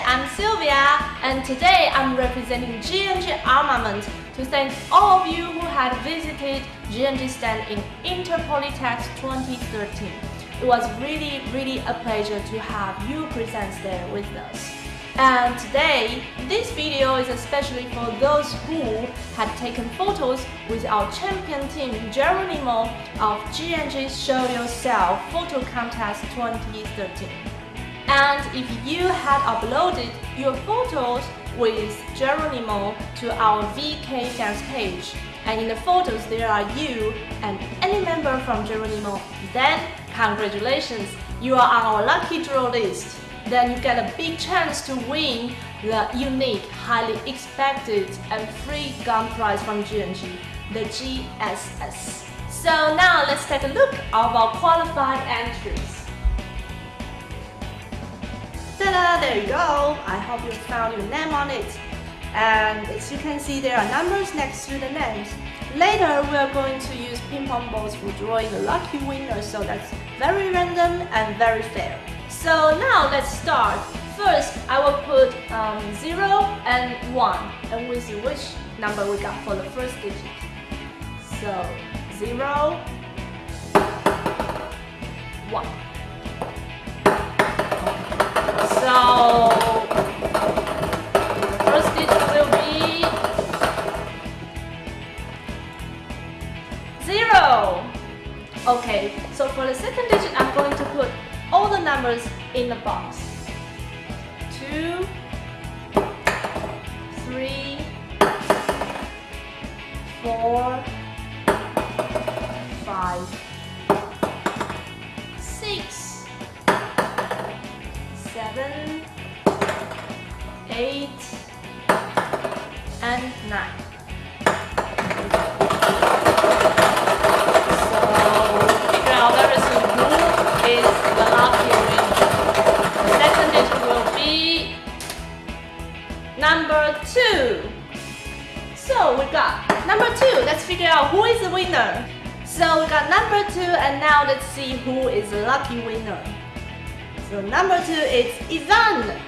I'm Sylvia, and today I'm representing G&G Armament to thank all of you who had visited G&G stand in Interpolitex 2013. It was really, really a pleasure to have you present there with us. And today, this video is especially for those who had taken photos with our champion team Geronimo of G&G's Show Yourself Photo Contest 2013. And if you had uploaded your photos with Geronimo to our VK dance page, and in the photos there are you and any member from Geronimo, then congratulations, you are on our lucky draw list. Then you get a big chance to win the unique, highly expected and free gun prize from GNG, the GSS. So now let's take a look of our qualified entries. There you go. I hope you found your name on it. And as you can see, there are numbers next to the names. Later, we are going to use ping pong balls for drawing the lucky winner, so that's very random and very fair. So now let's start. First, I will put um, 0 and 1, and we'll see which number we got for the first digit. So, 0, 1. Okay, so for the second digit, I'm going to put all the numbers in the box. Two, three, four, five, six, seven, eight, and 9. So we got number two. Let's figure out who is the winner. So we got number two and now let's see who is the lucky winner. So number two is Ivan.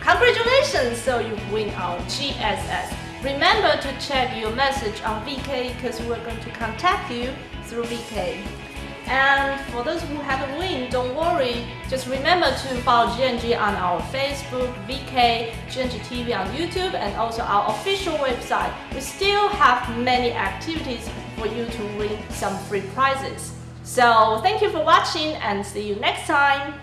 Congratulations, so you win our GSS. Remember to check your message on VK because we're going to contact you through VK. And for those who haven't win, don't worry. Just remember to follow GNG on our Facebook, VK, GNG TV on YouTube, and also our official website. We still have many activities for you to win some free prizes. So thank you for watching and see you next time.